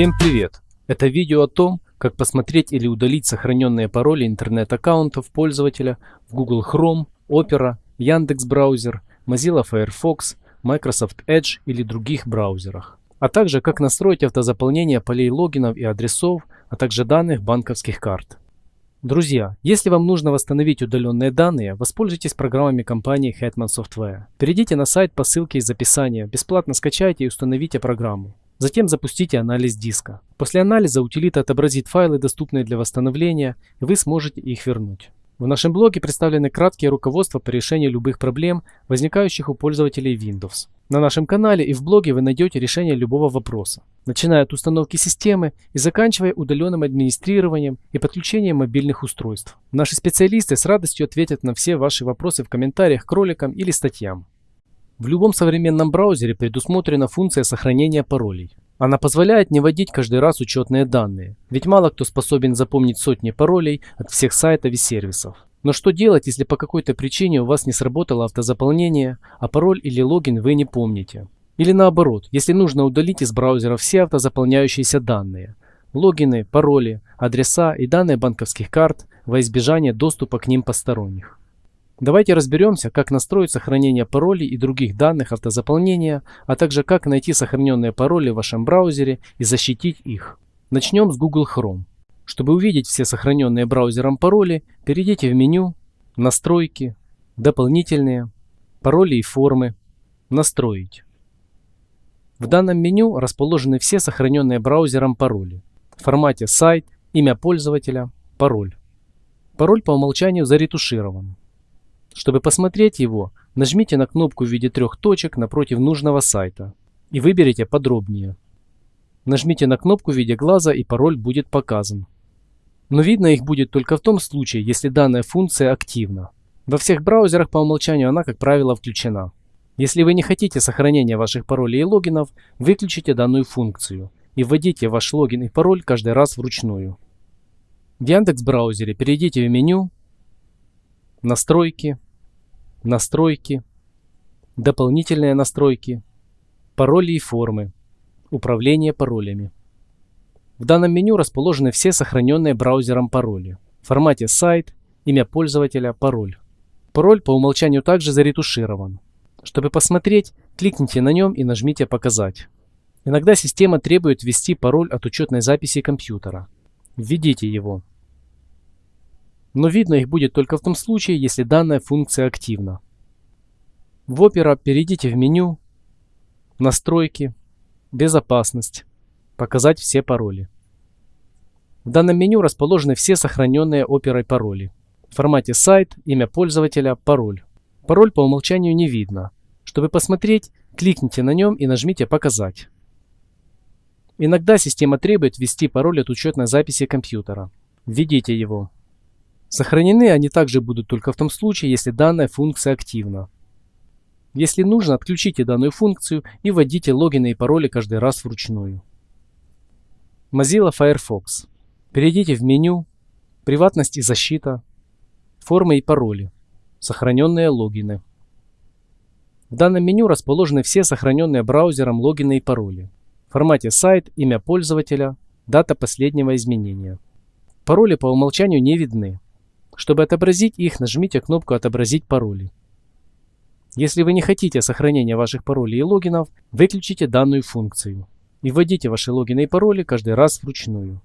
Всем привет! Это видео о том, как посмотреть или удалить сохраненные пароли интернет-аккаунтов пользователя в Google Chrome, Opera, Яндекс браузер, Mozilla Firefox, Microsoft Edge или других браузерах. А также как настроить автозаполнение полей логинов и адресов, а также данных банковских карт. Друзья, если вам нужно восстановить удаленные данные, воспользуйтесь программами компании Hetman Software. Перейдите на сайт по ссылке из описания, бесплатно скачайте и установите программу. Затем запустите анализ диска. После анализа утилита отобразит файлы, доступные для восстановления, и вы сможете их вернуть. В нашем блоге представлены краткие руководства по решению любых проблем, возникающих у пользователей Windows. На нашем канале и в блоге вы найдете решение любого вопроса, начиная от установки системы и заканчивая удаленным администрированием и подключением мобильных устройств. Наши специалисты с радостью ответят на все ваши вопросы в комментариях к роликам или статьям. В любом современном браузере предусмотрена функция сохранения паролей. Она позволяет не вводить каждый раз учетные данные, ведь мало кто способен запомнить сотни паролей от всех сайтов и сервисов. Но что делать, если по какой-то причине у вас не сработало автозаполнение, а пароль или логин вы не помните? Или наоборот, если нужно удалить из браузера все автозаполняющиеся данные, логины, пароли, адреса и данные банковских карт во избежание доступа к ним посторонних. Давайте разберемся, как настроить сохранение паролей и других данных автозаполнения, а также как найти сохраненные пароли в вашем браузере и защитить их. Начнем с Google Chrome. Чтобы увидеть все сохраненные браузером пароли, перейдите в меню «Настройки», «Дополнительные», «Пароли и формы», «Настроить». В данном меню расположены все сохраненные браузером пароли в формате сайт, имя пользователя, пароль. Пароль по умолчанию заретуширован. Чтобы посмотреть его, нажмите на кнопку в виде трех точек напротив нужного сайта и выберите подробнее. Нажмите на кнопку в виде глаза и пароль будет показан. Но видно их будет только в том случае, если данная функция активна. Во всех браузерах по умолчанию она, как правило, включена. Если вы не хотите сохранения ваших паролей и логинов, выключите данную функцию и вводите ваш логин и пароль каждый раз вручную. В Яндекс браузере перейдите в меню настройки, настройки, дополнительные настройки, пароли и формы, управление паролями. В данном меню расположены все сохраненные браузером пароли. В формате сайт, имя пользователя, пароль. Пароль по умолчанию также заретуширован. Чтобы посмотреть, кликните на нем и нажмите «Показать». Иногда система требует ввести пароль от учетной записи компьютера. Введите его но видно их будет только в том случае, если данная функция активна. В Opera перейдите в меню «Настройки», «Безопасность», «Показать все пароли». В данном меню расположены все сохраненные Opera пароли. В формате сайт, имя пользователя, пароль. Пароль по умолчанию не видно. Чтобы посмотреть, кликните на нем и нажмите «Показать». Иногда система требует ввести пароль от учетной записи компьютера. Введите его. Сохранены они также будут только в том случае, если данная функция активна. Если нужно, отключите данную функцию и вводите логины и пароли каждый раз вручную. Mozilla Firefox. Перейдите в меню «Приватность и защита», «Формы и пароли», «Сохраненные логины». В данном меню расположены все сохраненные браузером логины и пароли. В формате сайт, имя пользователя, дата последнего изменения. Пароли по умолчанию не видны. Чтобы отобразить их, нажмите кнопку «Отобразить пароли». Если вы не хотите сохранения ваших паролей и логинов, выключите данную функцию и вводите ваши логины и пароли каждый раз вручную.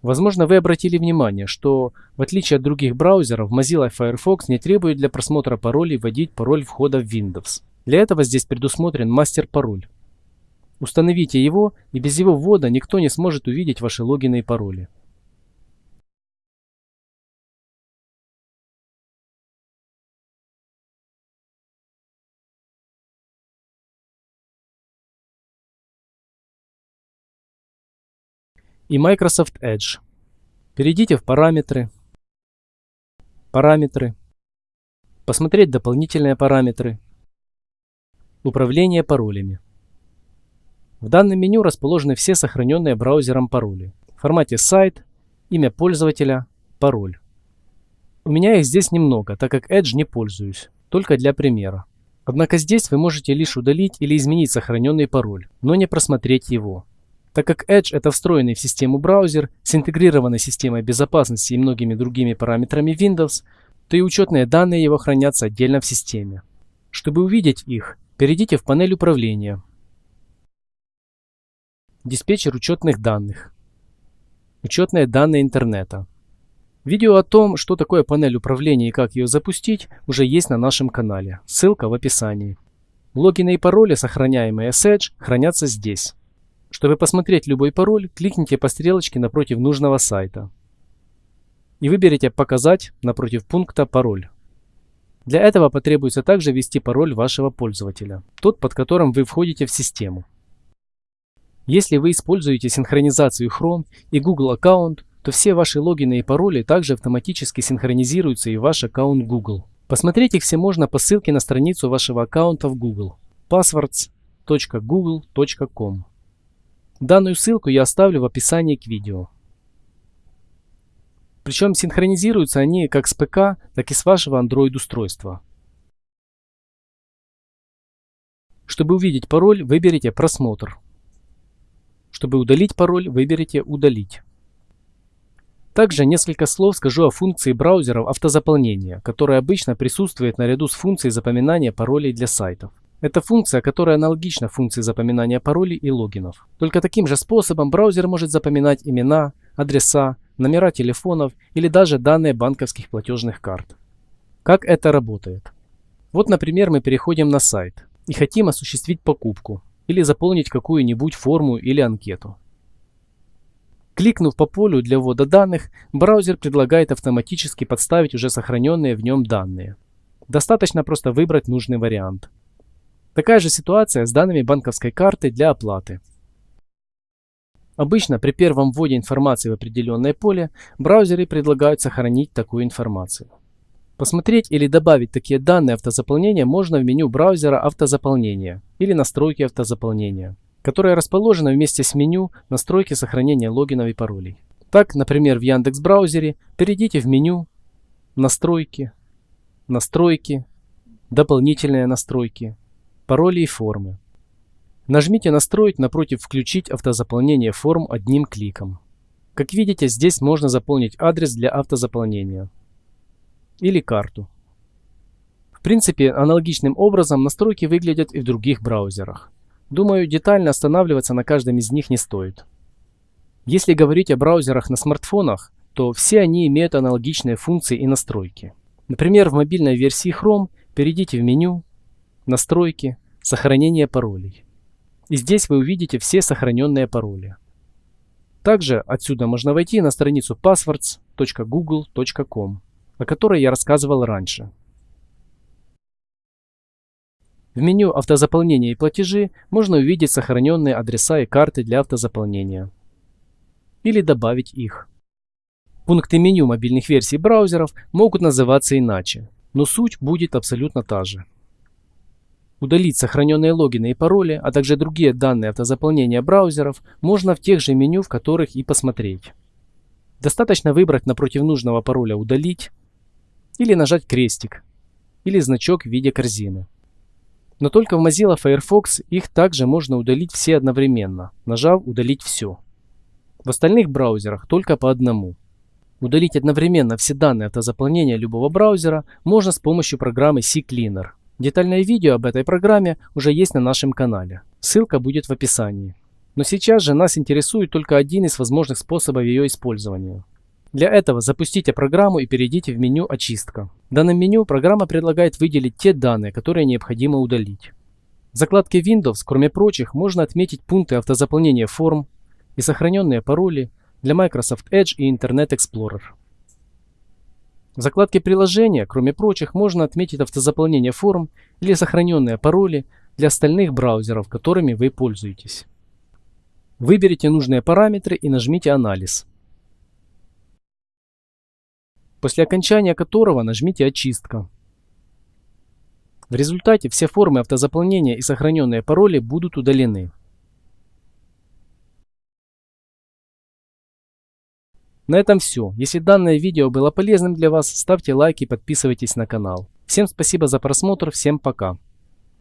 Возможно, вы обратили внимание, что в отличие от других браузеров, Mozilla Firefox не требует для просмотра паролей вводить пароль входа в Windows. Для этого здесь предусмотрен мастер-пароль. Установите его, и без его ввода никто не сможет увидеть ваши логины и пароли. И Microsoft Edge. Перейдите в параметры, параметры, посмотреть дополнительные параметры, управление паролями. В данном меню расположены все сохраненные браузером пароли. В формате сайт, имя пользователя, пароль. У меня их здесь немного, так как Edge не пользуюсь, только для примера. Однако здесь вы можете лишь удалить или изменить сохраненный пароль, но не просмотреть его Так как Edge это встроенный в систему браузер с интегрированной системой безопасности и многими другими параметрами Windows, то и учетные данные его хранятся отдельно в системе. Чтобы увидеть их, перейдите в панель управления, диспетчер учетных данных, учетные данные интернета. Видео о том, что такое панель управления и как ее запустить, уже есть на нашем канале. Ссылка в описании. Логины и пароли, сохраняемые с Edge, хранятся здесь. Чтобы посмотреть любой пароль, кликните по стрелочке напротив нужного сайта. И выберите «Показать» напротив пункта «Пароль». Для этого потребуется также ввести пароль вашего пользователя, тот, под которым вы входите в систему. Если вы используете синхронизацию Chrome и Google аккаунт, то все ваши логины и пароли также автоматически синхронизируются и в ваш аккаунт Google. Посмотреть их все можно по ссылке на страницу вашего аккаунта в Google passwords.google.com. Данную ссылку я оставлю в описании к видео. Причем синхронизируются они как с ПК, так и с вашего Android устройства. Чтобы увидеть пароль, выберите «Просмотр». Чтобы удалить пароль, выберите «Удалить». Также несколько слов скажу о функции браузеров автозаполнения, которая обычно присутствует наряду с функцией запоминания паролей для сайтов. Это функция, которая аналогична функции запоминания паролей и логинов. Только таким же способом браузер может запоминать имена, адреса, номера телефонов или даже данные банковских платежных карт. Как это работает? Вот, например, мы переходим на сайт и хотим осуществить покупку или заполнить какую-нибудь форму или анкету. Кликнув по полю для ввода данных, браузер предлагает автоматически подставить уже сохраненные в нем данные. Достаточно просто выбрать нужный вариант. Такая же ситуация с данными банковской карты для оплаты. Обычно при первом вводе информации в определенное поле браузеры предлагают сохранить такую информацию. Посмотреть или добавить такие данные автозаполнения можно в меню браузера автозаполнения или настройки автозаполнения которое расположено вместе с меню настройки сохранения логинов и паролей. Так, например, в Яндекс браузере перейдите в меню Настройки, Настройки, Дополнительные настройки, Пароли и формы. Нажмите «Настроить» напротив «Включить автозаполнение форм» одним кликом. Как видите, здесь можно заполнить адрес для автозаполнения или карту. В принципе, аналогичным образом настройки выглядят и в других браузерах. Думаю, детально останавливаться на каждом из них не стоит. Если говорить о браузерах на смартфонах, то все они имеют аналогичные функции и настройки. Например, в мобильной версии Chrome перейдите в меню «Настройки», «Сохранение паролей». И здесь вы увидите все сохраненные пароли. Также отсюда можно войти на страницу passwords.google.com, о которой я рассказывал раньше. В меню «Автозаполнение и платежи» можно увидеть сохраненные адреса и карты для автозаполнения. Или добавить их. Пункты меню мобильных версий браузеров могут называться иначе, но суть будет абсолютно та же. Удалить сохраненные логины и пароли, а также другие данные автозаполнения браузеров можно в тех же меню, в которых и посмотреть. Достаточно выбрать напротив нужного пароля «Удалить» или нажать крестик или значок в виде корзины. Но только в Mozilla Firefox их также можно удалить все одновременно, нажав «Удалить все». В остальных браузерах только по одному. Удалить одновременно все данные автозаполнения любого браузера можно с помощью программы CCleaner. Детальное видео об этой программе уже есть на нашем канале. Ссылка будет в описании. Но сейчас же нас интересует только один из возможных способов ее использования. Для этого запустите программу и перейдите в меню «Очистка». В данном меню программа предлагает выделить те данные, которые необходимо удалить. В закладке Windows, кроме прочих, можно отметить пункты автозаполнения форм и сохраненные пароли для Microsoft Edge и Internet Explorer. В закладке приложения, кроме прочих, можно отметить автозаполнение форм или сохраненные пароли для остальных браузеров, которыми вы пользуетесь. Выберите нужные параметры и нажмите «Анализ» после окончания которого нажмите «Очистка». В результате все формы автозаполнения и сохраненные пароли будут удалены. На этом все. Если данное видео было полезным для вас, ставьте лайк и подписывайтесь на канал. Всем спасибо за просмотр, всем пока.